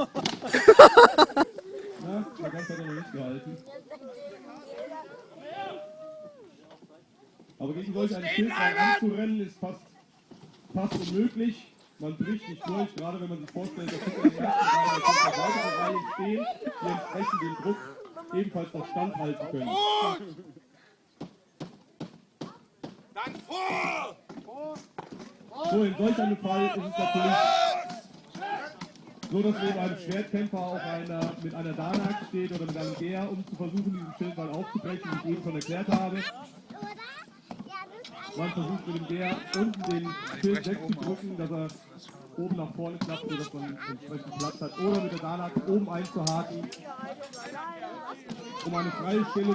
Na, ganz hat er noch nicht gehalten. Aber gegen solch einen Schildball anzurennen ist fast, fast unmöglich. Man bricht nicht durch, gerade wenn man sich vorstellt, dass hinter den ersten Reihen eine weitere Reihe stehen, die entsprechend den Druck ebenfalls noch standhalten können. Dann vor! So, in solch einem Fall ist es natürlich so, dass neben einem Schwertkämpfer auch einer mit einer Danak steht oder mit einem Geher, um zu versuchen, diesen Schildball aufzubrechen, wie ich eben schon erklärt habe. Man versucht mit dem Geher unten den Schild wegzudrücken, dass er oben nach vorne klappt, sodass man entsprechend Platz hat. Oder mit der Danak oben einzuhaken, um eine freie Stelle